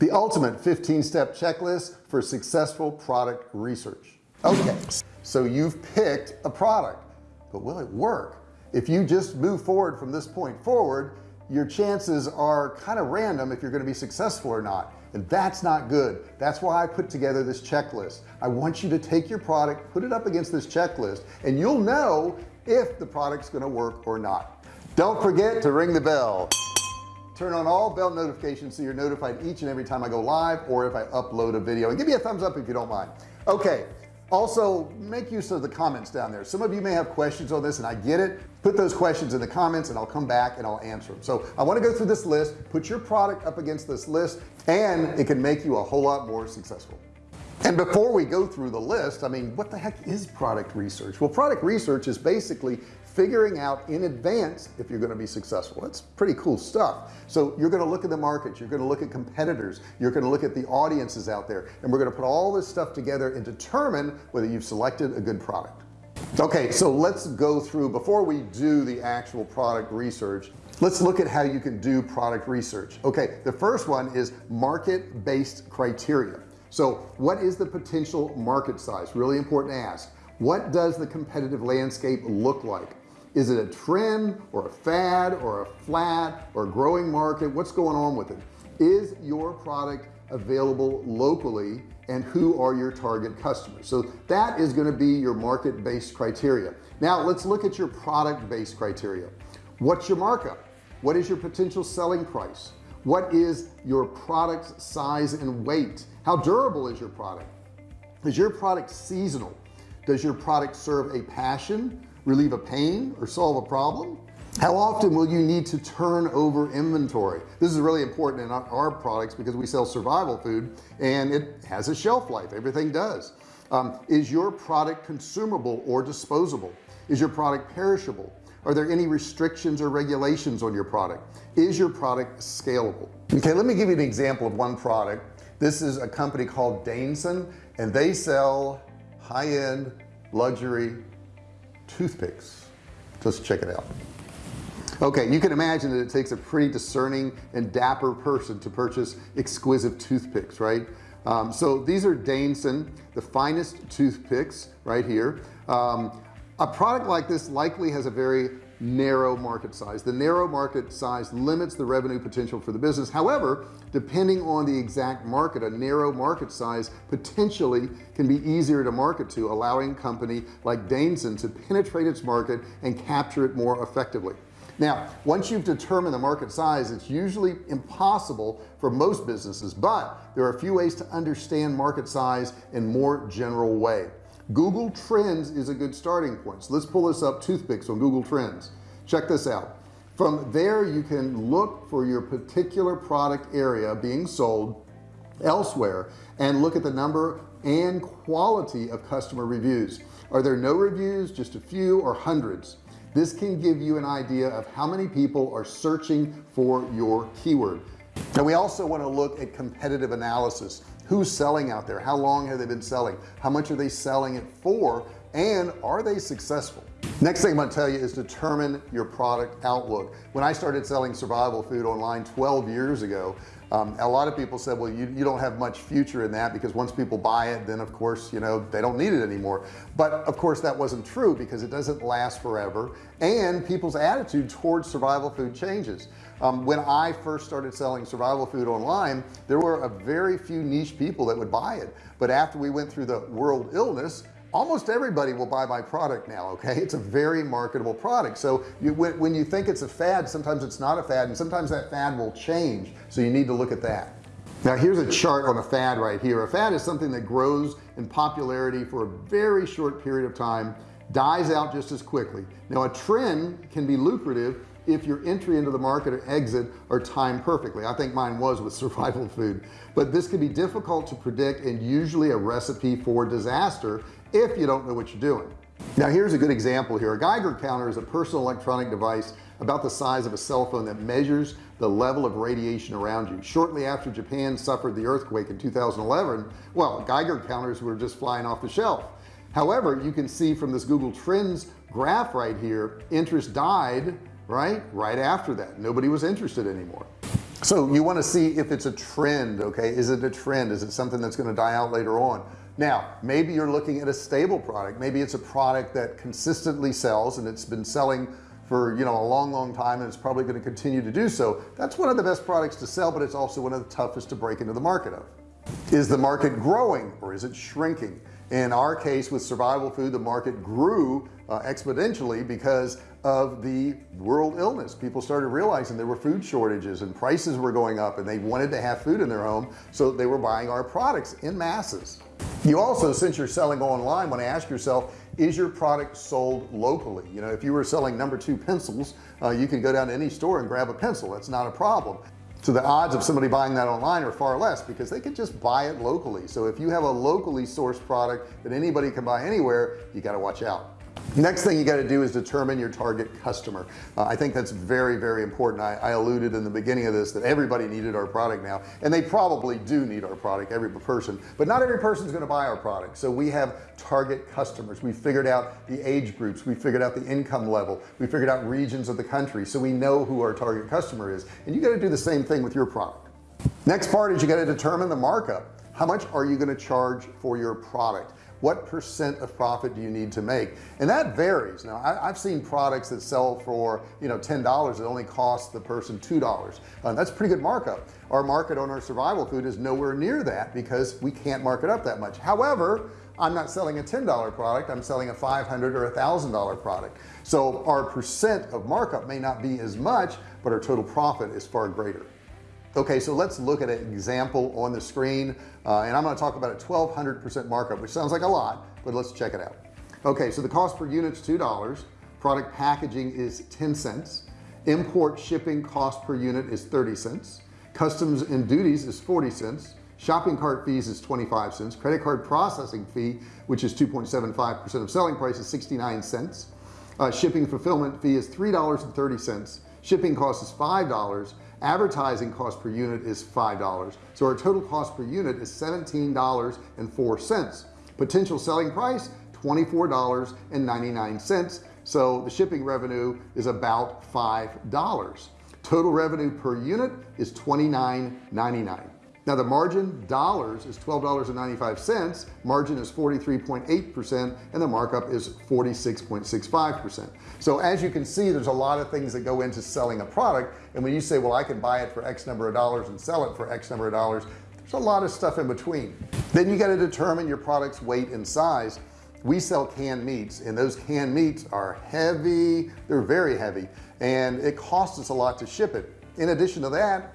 the ultimate 15 step checklist for successful product research. Okay so you've picked a product but will it work? If you just move forward from this point forward your chances are kind of random if you're going to be successful or not and that's not good. That's why I put together this checklist. I want you to take your product put it up against this checklist and you'll know if the product's going to work or not. Don't forget to ring the bell turn on all bell notifications so you're notified each and every time I go live or if I upload a video. And give me a thumbs up if you don't mind. Okay also make use of the comments down there. Some of you may have questions on this and I get it. Put those questions in the comments and I'll come back and I'll answer them so I want to go through this list put your product up against this list and it can make you a whole lot more successful. And before we go through the list I mean what the heck is product research? Well product research is basically figuring out in advance if you're going to be successful. That's pretty cool stuff. So you're going to look at the market you're going to look at competitors you're going to look at the audiences out there and we're going to put all this stuff together and determine whether you've selected a good product. Okay so let's go through before we do the actual product research let's look at how you can do product research. Okay the first one is market-based criteria. So what is the potential market size? Really important to ask. What does the competitive landscape look like is it a trend or a fad or a flat or a growing market? What's going on with it? Is your product available locally and who are your target customers? So that is going to be your market-based criteria. Now let's look at your product-based criteria. What's your markup? What is your potential selling price? What is your product size and weight? How durable is your product? Is your product seasonal? Does your product serve a passion relieve a pain or solve a problem? How often will you need to turn over inventory? This is really important in our products because we sell survival food and it has a shelf life. Everything does. Um, is your product consumable or disposable? Is your product perishable? Are there any restrictions or regulations on your product? Is your product scalable? Okay let me give you an example of one product. This is a company called Daneson and they sell high-end luxury toothpicks. Let's check it out. Okay you can imagine that it takes a pretty discerning and dapper person to purchase exquisite toothpicks right? Um, so these are Daneson the finest toothpicks right here. Um, a product like this likely has a very narrow market size. The narrow market size limits the revenue potential for the business. However depending on the exact market a narrow market size potentially can be easier to market to allowing company like Daneson to penetrate its market and capture it more effectively. Now once you've determined the market size it's usually impossible for most businesses but there are a few ways to understand market size in more general way Google Trends is a good starting point. So let's pull this up toothpicks on Google Trends. Check this out. From there you can look for your particular product area being sold elsewhere and look at the number and quality of customer reviews. Are there no reviews just a few or hundreds? This can give you an idea of how many people are searching for your keyword. And we also want to look at competitive analysis who's selling out there? How long have they been selling? How much are they selling it for? And are they successful? Next thing I'm going to tell you is determine your product outlook. When I started selling survival food online 12 years ago um, a lot of people said well you, you don't have much future in that because once people buy it then of course you know they don't need it anymore. But of course that wasn't true because it doesn't last forever. And people's attitude towards survival food changes. Um, when I first started selling survival food online there were a very few niche people that would buy it. But after we went through the world illness almost everybody will buy my product now okay? It's a very marketable product. So you when, when you think it's a fad sometimes it's not a fad and sometimes that fad will change. So you need to look at that. Now here's a chart on a fad right here. A fad is something that grows in popularity for a very short period of time dies out just as quickly. Now a trend can be lucrative if your entry into the market or exit are timed perfectly. I think mine was with survival food. But this can be difficult to predict and usually a recipe for disaster if you don't know what you're doing. Now here's a good example here. A Geiger counter is a personal electronic device about the size of a cell phone that measures the level of radiation around you. Shortly after Japan suffered the earthquake in 2011 well Geiger counters were just flying off the shelf. However you can see from this Google Trends graph right here interest died right? Right after that. Nobody was interested anymore. So you want to see if it's a trend okay? Is it a trend? Is it something that's going to die out later on? Now maybe you're looking at a stable product. Maybe it's a product that consistently sells and it's been selling for you know a long long time and it's probably going to continue to do so. That's one of the best products to sell but it's also one of the toughest to break into the market of. Is the market growing or is it shrinking? In our case with survival food the market grew uh, exponentially because of the world illness. People started realizing there were food shortages and prices were going up and they wanted to have food in their home so they were buying our products in masses. You also since you're selling online want to ask yourself is your product sold locally? You know if you were selling number two pencils uh, you can go down to any store and grab a pencil. That's not a problem. So the odds of somebody buying that online are far less because they could just buy it locally. So if you have a locally sourced product that anybody can buy anywhere you got to watch out next thing you got to do is determine your target customer. Uh, I think that's very very important. I, I, alluded in the beginning of this that everybody needed our product now and they probably do need our product every person but not every person is going to buy our product. So we have target customers. We figured out the age groups. We figured out the income level. We figured out regions of the country so we know who our target customer is and you got to do the same thing with your product. Next part is you got to determine the markup. How much are you going to charge for your product what percent of profit do you need to make? And that varies. Now I, have seen products that sell for you know ten dollars it only costs the person two dollars. Uh, that's pretty good markup. Our market on our survival food is nowhere near that because we can't mark it up that much. However I'm not selling a $10 product. I'm selling a 500 or a thousand dollar product. So our percent of markup may not be as much but our total profit is far greater okay so let's look at an example on the screen uh, and I'm going to talk about a 1200 percent markup which sounds like a lot but let's check it out. Okay so the cost per unit is two dollars product packaging is 10 cents import shipping cost per unit is 30 cents customs and duties is 40 cents shopping cart fees is 25 cents credit card processing fee which is 2.75 percent of selling price is 69 cents uh, shipping fulfillment fee is three dollars and 30 cents shipping cost is five dollars advertising cost per unit is five dollars so our total cost per unit is seventeen dollars and four cents. Potential selling price $24.99 so the shipping revenue is about five dollars. Total revenue per unit is $29.99 now the margin dollars is $12.95 margin is 43.8 percent and the markup is 46.65 percent. So as you can see there's a lot of things that go into selling a product and when you say well I can buy it for X number of dollars and sell it for X number of dollars there's a lot of stuff in between. Then you got to determine your product's weight and size. We sell canned meats and those canned meats are heavy. They're very heavy and it costs us a lot to ship it. In addition to that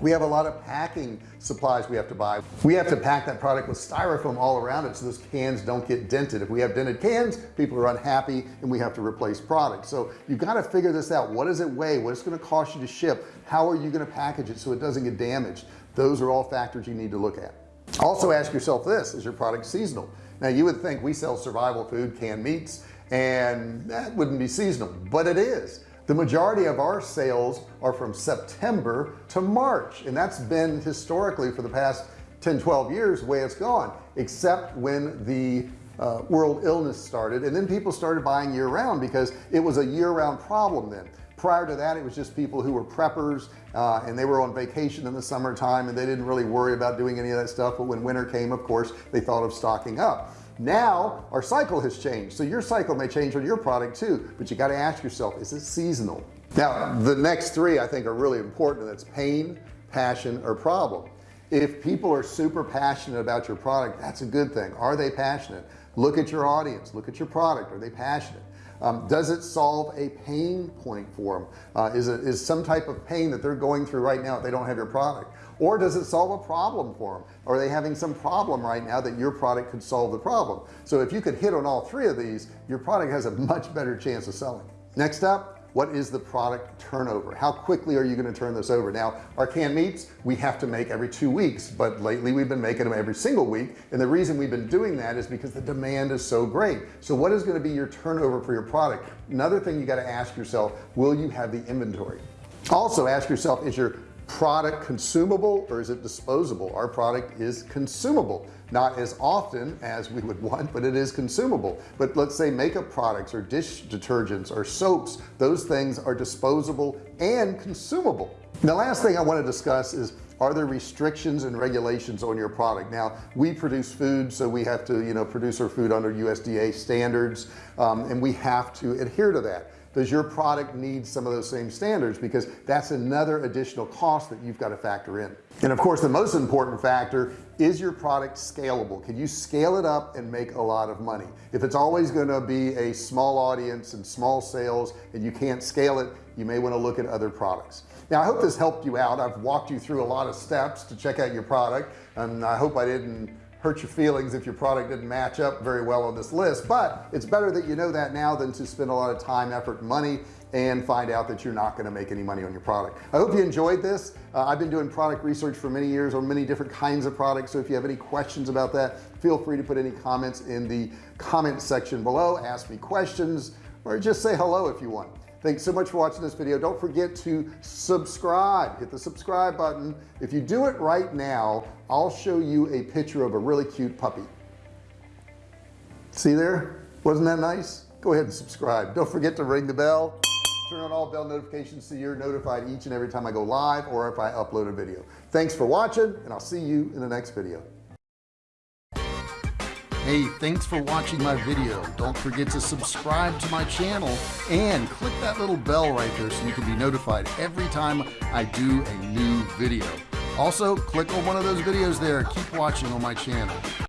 we have a lot of packing supplies we have to buy. We have to pack that product with styrofoam all around it so those cans don't get dented. If we have dented cans people are unhappy and we have to replace products. So you've got to figure this out. What does it weigh? What is going to cost you to ship? How are you going to package it so it doesn't get damaged? Those are all factors you need to look at. Also ask yourself this is your product seasonal? Now you would think we sell survival food canned meats and that wouldn't be seasonal but it is the majority of our sales are from September to March and that's been historically for the past 10 12 years the way it's gone except when the uh, world illness started and then people started buying year-round because it was a year-round problem then. Prior to that it was just people who were preppers uh, and they were on vacation in the summertime and they didn't really worry about doing any of that stuff but when winter came of course they thought of stocking up now our cycle has changed. So your cycle may change on your product too but you got to ask yourself is it seasonal? Now the next three I think are really important that's pain passion or problem. If people are super passionate about your product that's a good thing. Are they passionate? Look at your audience. Look at your product. Are they passionate? Um, does it solve a pain point for them uh, is it is some type of pain that they're going through right now if they don't have your product or does it solve a problem for them are they having some problem right now that your product could solve the problem? So if you could hit on all three of these your product has a much better chance of selling. Next up what is the product turnover? How quickly are you going to turn this over? Now our canned meats we have to make every two weeks but lately we've been making them every single week and the reason we've been doing that is because the demand is so great. So what is going to be your turnover for your product? Another thing you got to ask yourself will you have the inventory? Also ask yourself is your product consumable or is it disposable? Our product is consumable. Not as often as we would want but it is consumable. But let's say makeup products or dish detergents or soaps those things are disposable and consumable. The last thing I want to discuss is are there restrictions and regulations on your product? Now we produce food so we have to you know produce our food under USDA standards um, and we have to adhere to that does your product need some of those same standards? Because that's another additional cost that you've got to factor in. And of course the most important factor is your product scalable? Can you scale it up and make a lot of money? If it's always going to be a small audience and small sales and you can't scale it you may want to look at other products. Now I hope this helped you out. I've walked you through a lot of steps to check out your product and I hope I didn't hurt your feelings if your product didn't match up very well on this list but it's better that you know that now than to spend a lot of time effort money and find out that you're not going to make any money on your product. I hope you enjoyed this. Uh, I've been doing product research for many years on many different kinds of products so if you have any questions about that feel free to put any comments in the comment section below ask me questions or just say hello if you want thanks so much for watching this video. Don't forget to subscribe. Hit the subscribe button. If you do it right now I'll show you a picture of a really cute puppy. See there? Wasn't that nice? Go ahead and subscribe. Don't forget to ring the bell. Turn on all bell notifications so you're notified each and every time I go live or if I upload a video. Thanks for watching and I'll see you in the next video Hey, thanks for watching my video. Don't forget to subscribe to my channel and click that little bell right there so you can be notified every time I do a new video. Also, click on one of those videos there. Keep watching on my channel.